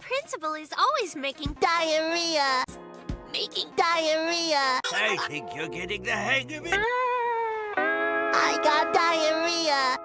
principal is always making Diarrhea. making Diarrhea. I think you're getting the hang of it. Ah.